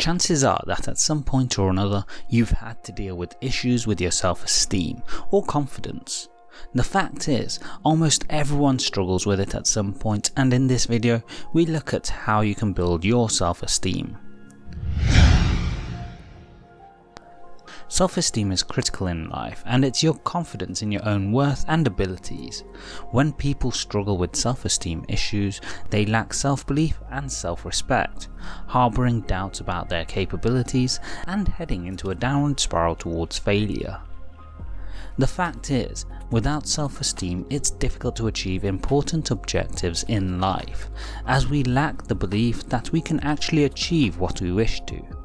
Chances are that at some point or another you've had to deal with issues with your self-esteem or confidence. The fact is, almost everyone struggles with it at some point and in this video we look at how you can build your self-esteem. Self-esteem is critical in life and it's your confidence in your own worth and abilities. When people struggle with self-esteem issues, they lack self-belief and self-respect, harbouring doubts about their capabilities and heading into a downward spiral towards failure. The fact is, without self-esteem it's difficult to achieve important objectives in life, as we lack the belief that we can actually achieve what we wish to.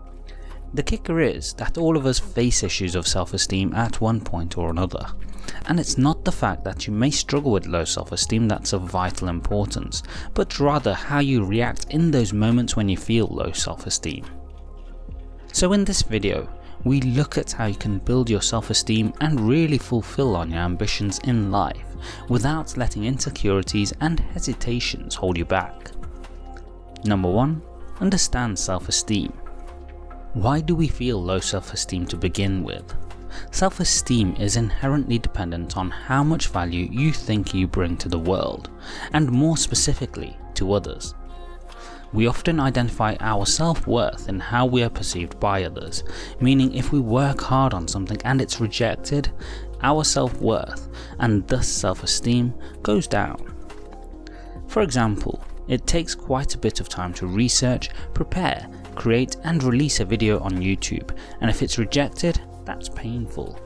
The kicker is that all of us face issues of self-esteem at one point or another, and it's not the fact that you may struggle with low self-esteem that's of vital importance, but rather how you react in those moments when you feel low self-esteem. So in this video, we look at how you can build your self-esteem and really fulfill on your ambitions in life without letting insecurities and hesitations hold you back. Number 1. Understand self-esteem. Why do we feel low self-esteem to begin with? Self-esteem is inherently dependent on how much value you think you bring to the world, and more specifically to others. We often identify our self-worth in how we are perceived by others, meaning if we work hard on something and it's rejected, our self-worth and thus self-esteem goes down. For example, it takes quite a bit of time to research, prepare create and release a video on YouTube and if it's rejected, that's painful.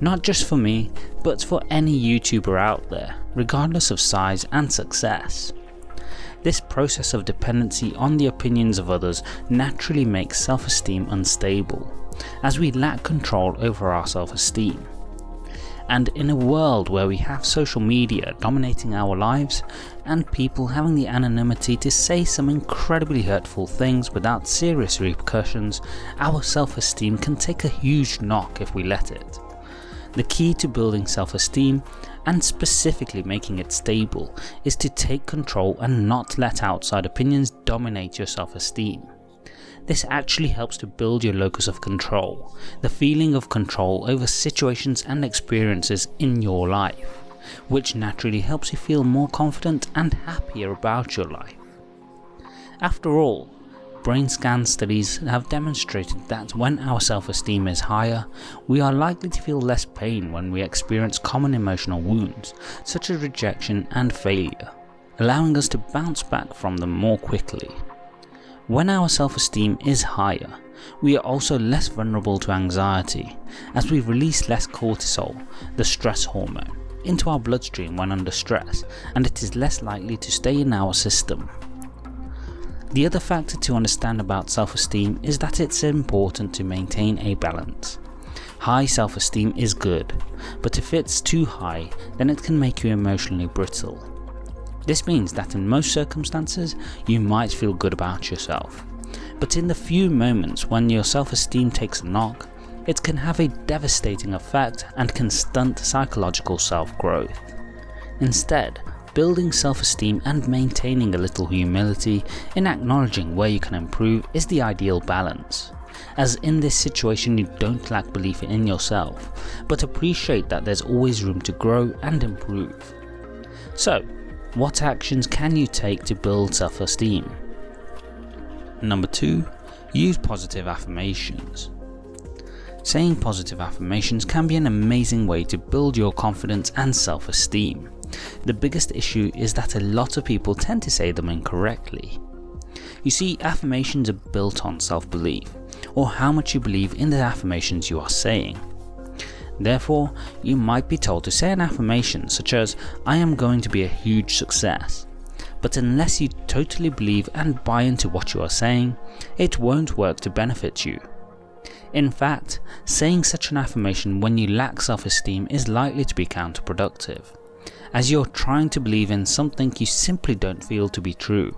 Not just for me, but for any YouTuber out there, regardless of size and success. This process of dependency on the opinions of others naturally makes self-esteem unstable, as we lack control over our self-esteem and in a world where we have social media dominating our lives and people having the anonymity to say some incredibly hurtful things without serious repercussions, our self-esteem can take a huge knock if we let it. The key to building self-esteem, and specifically making it stable, is to take control and not let outside opinions dominate your self-esteem. This actually helps to build your locus of control, the feeling of control over situations and experiences in your life, which naturally helps you feel more confident and happier about your life. After all, brain scan studies have demonstrated that when our self-esteem is higher, we are likely to feel less pain when we experience common emotional wounds, such as rejection and failure, allowing us to bounce back from them more quickly. When our self-esteem is higher, we are also less vulnerable to anxiety, as we release less cortisol, the stress hormone, into our bloodstream when under stress, and it is less likely to stay in our system. The other factor to understand about self-esteem is that it's important to maintain a balance. High self-esteem is good, but if it's too high then it can make you emotionally brittle. This means that in most circumstances you might feel good about yourself, but in the few moments when your self-esteem takes a knock, it can have a devastating effect and can stunt psychological self-growth. Instead, building self-esteem and maintaining a little humility in acknowledging where you can improve is the ideal balance as in this situation you don't lack belief in yourself, but appreciate that there's always room to grow and improve. So what actions can you take to build self-esteem? Number 2. Use positive affirmations. Saying positive affirmations can be an amazing way to build your confidence and self-esteem. The biggest issue is that a lot of people tend to say them incorrectly. You see, affirmations are built on self-belief, or how much you believe in the affirmations you are saying. Therefore, you might be told to say an affirmation such as, I am going to be a huge success. But unless you totally believe and buy into what you are saying, it won't work to benefit you. In fact, saying such an affirmation when you lack self-esteem is likely to be counterproductive, as you're trying to believe in something you simply don't feel to be true.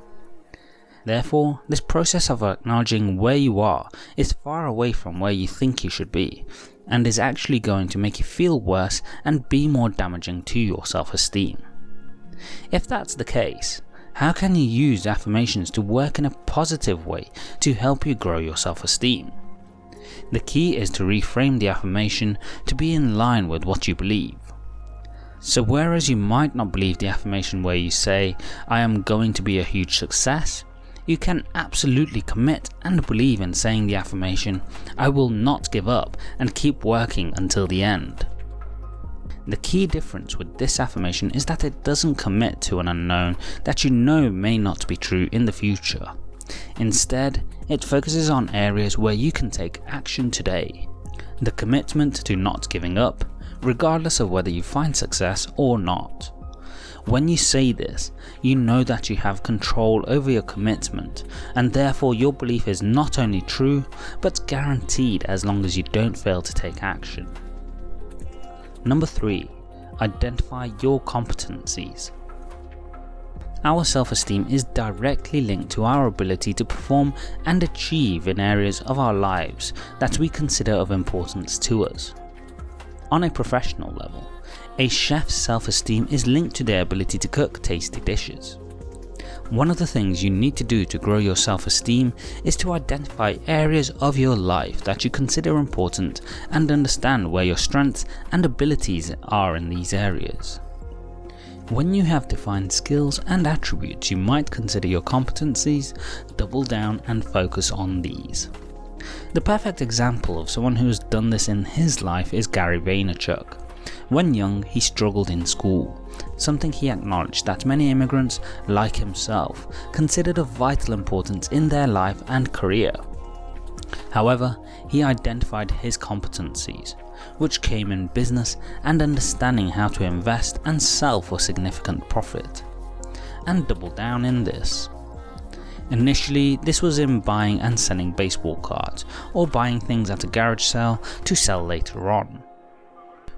Therefore, this process of acknowledging where you are is far away from where you think you should be, and is actually going to make you feel worse and be more damaging to your self-esteem. If that's the case, How can you use affirmations to work in a positive way to help you grow your self-esteem? The key is to reframe the affirmation to be in line with what you believe. So whereas you might not believe the affirmation where you say, I am going to be a huge success, you can absolutely commit and believe in saying the affirmation, I will not give up and keep working until the end. The key difference with this affirmation is that it doesn't commit to an unknown that you know may not be true in the future. Instead, it focuses on areas where you can take action today. The commitment to not giving up, regardless of whether you find success or not. When you say this, you know that you have control over your commitment and therefore your belief is not only true but guaranteed as long as you don't fail to take action. Number 3. Identify your competencies. Our self-esteem is directly linked to our ability to perform and achieve in areas of our lives that we consider of importance to us. On a professional level, a chef's self-esteem is linked to their ability to cook tasty dishes. One of the things you need to do to grow your self-esteem is to identify areas of your life that you consider important and understand where your strengths and abilities are in these areas. When you have defined skills and attributes you might consider your competencies, double down and focus on these. The perfect example of someone who has done this in his life is Gary Vaynerchuk. When young, he struggled in school, something he acknowledged that many immigrants, like himself, considered of vital importance in their life and career. However, he identified his competencies, which came in business and understanding how to invest and sell for significant profit, and doubled down in this. Initially, this was in buying and selling baseball cards, or buying things at a garage sale to sell later on.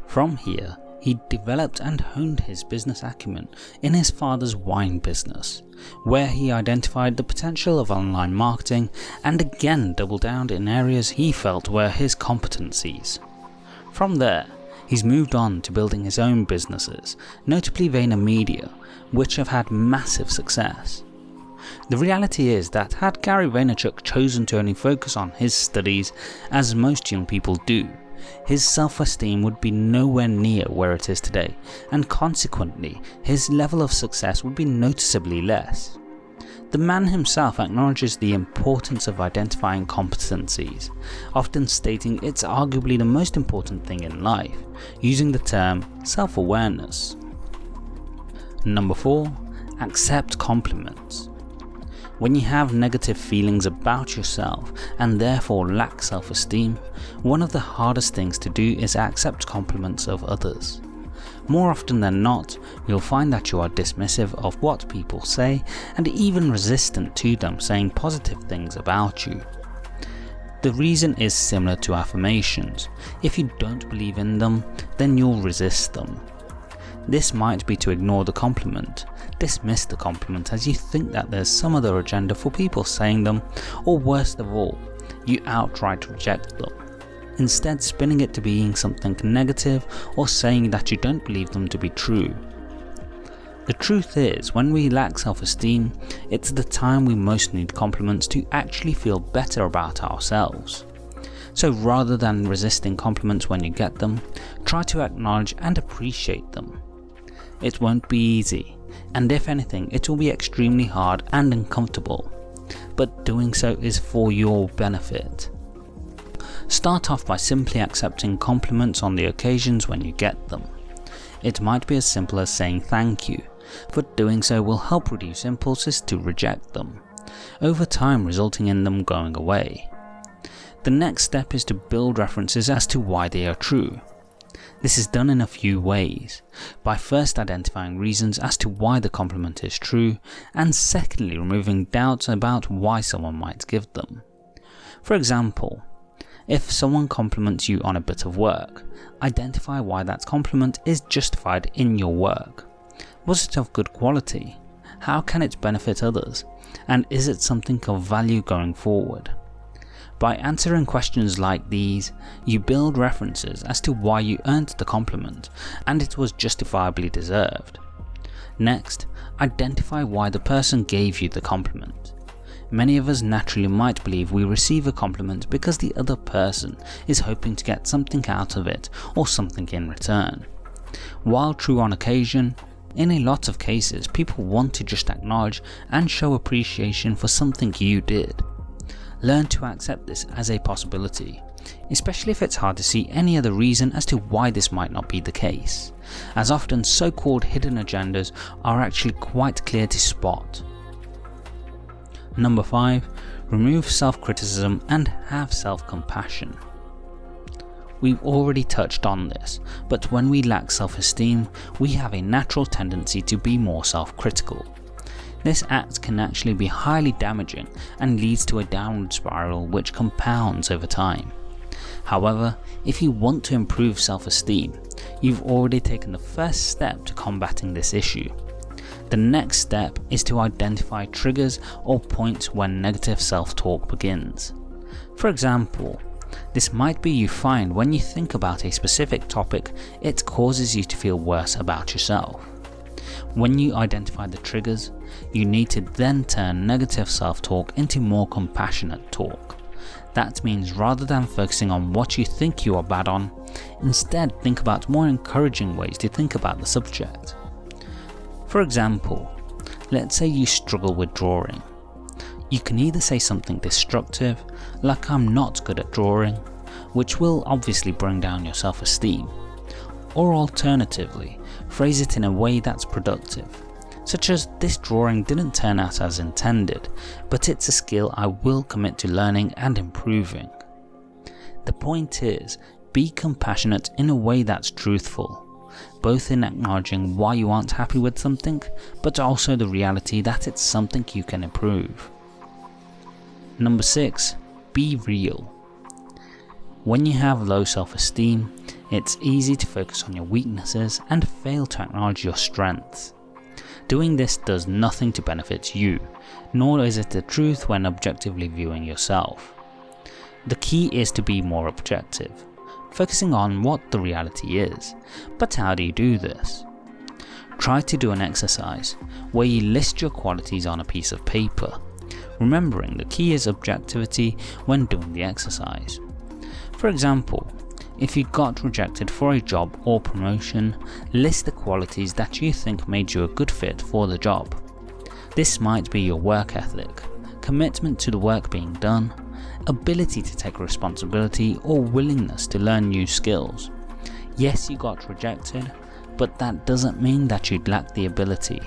From here, he developed and honed his business acumen in his father's wine business, where he identified the potential of online marketing and again doubled down in areas he felt were his competencies. From there, he's moved on to building his own businesses, notably VaynerMedia, which have had massive success. The reality is that had Gary Vaynerchuk chosen to only focus on his studies, as most young people do, his self-esteem would be nowhere near where it is today, and consequently, his level of success would be noticeably less. The man himself acknowledges the importance of identifying competencies, often stating it's arguably the most important thing in life, using the term self-awareness. Number 4. Accept compliments. When you have negative feelings about yourself and therefore lack self-esteem, one of the hardest things to do is accept compliments of others. More often than not, you'll find that you are dismissive of what people say and even resistant to them saying positive things about you. The reason is similar to affirmations. If you don't believe in them, then you'll resist them. This might be to ignore the compliment, dismiss the compliment as you think that there's some other agenda for people saying them, or worst of all, you outright reject them, instead spinning it to being something negative or saying that you don't believe them to be true. The truth is, when we lack self-esteem, it's the time we most need compliments to actually feel better about ourselves. So rather than resisting compliments when you get them, try to acknowledge and appreciate them. It won't be easy, and if anything it will be extremely hard and uncomfortable, but doing so is for your benefit. Start off by simply accepting compliments on the occasions when you get them. It might be as simple as saying thank you, but doing so will help reduce impulses to reject them, over time resulting in them going away. The next step is to build references as to why they are true. This is done in a few ways, by first identifying reasons as to why the compliment is true, and secondly removing doubts about why someone might give them. For example, if someone compliments you on a bit of work, identify why that compliment is justified in your work. Was it of good quality? How can it benefit others? And is it something of value going forward? By answering questions like these, you build references as to why you earned the compliment and it was justifiably deserved. Next, identify why the person gave you the compliment. Many of us naturally might believe we receive a compliment because the other person is hoping to get something out of it or something in return. While true on occasion, in a lot of cases people want to just acknowledge and show appreciation for something you did. Learn to accept this as a possibility, especially if it's hard to see any other reason as to why this might not be the case, as often so called hidden agendas are actually quite clear to spot. Number 5. Remove self-criticism and have self-compassion. We've already touched on this, but when we lack self-esteem, we have a natural tendency to be more self-critical. This act can actually be highly damaging and leads to a downward spiral which compounds over time. However, if you want to improve self-esteem, you've already taken the first step to combating this issue. The next step is to identify triggers or points when negative self-talk begins. For example, this might be you find when you think about a specific topic, it causes you to feel worse about yourself. When you identify the triggers, you need to then turn negative self-talk into more compassionate talk. That means rather than focusing on what you think you are bad on, instead think about more encouraging ways to think about the subject. For example, let's say you struggle with drawing. You can either say something destructive, like I'm not good at drawing, which will obviously bring down your self-esteem, or alternatively, phrase it in a way that's productive, such as this drawing didn't turn out as intended, but it's a skill I will commit to learning and improving. The point is, be compassionate in a way that's truthful, both in acknowledging why you aren't happy with something, but also the reality that it's something you can improve. Number 6. Be real. When you have low self-esteem, it's easy to focus on your weaknesses and fail to acknowledge your strengths. Doing this does nothing to benefit you, nor is it the truth when objectively viewing yourself. The key is to be more objective, focusing on what the reality is. But how do you do this? Try to do an exercise where you list your qualities on a piece of paper, remembering the key is objectivity when doing the exercise. For example, if you got rejected for a job or promotion, list the qualities that you think made you a good fit for the job. This might be your work ethic, commitment to the work being done, ability to take responsibility or willingness to learn new skills. Yes you got rejected, but that doesn't mean that you'd lack the ability.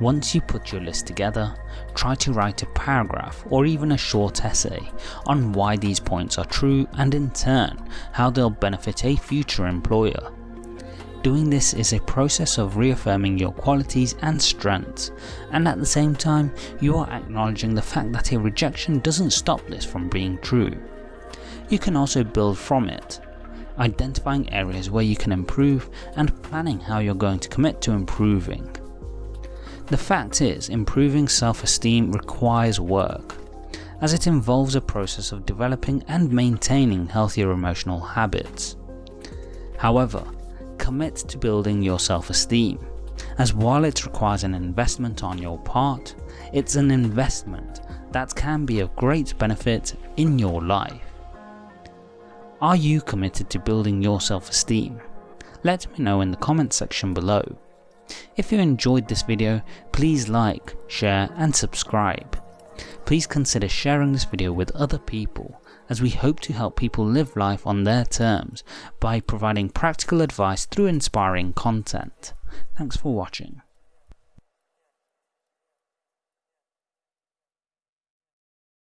Once you put your list together, try to write a paragraph or even a short essay on why these points are true and in turn how they'll benefit a future employer. Doing this is a process of reaffirming your qualities and strengths, and at the same time you are acknowledging the fact that a rejection doesn't stop this from being true. You can also build from it, identifying areas where you can improve and planning how you're going to commit to improving. The fact is, improving self-esteem requires work, as it involves a process of developing and maintaining healthier emotional habits. However, commit to building your self-esteem, as while it requires an investment on your part, it's an investment that can be of great benefit in your life. Are you committed to building your self-esteem? Let me know in the comment section below. If you enjoyed this video, please like, share and subscribe. Please consider sharing this video with other people as we hope to help people live life on their terms by providing practical advice through inspiring content. Thanks for watching.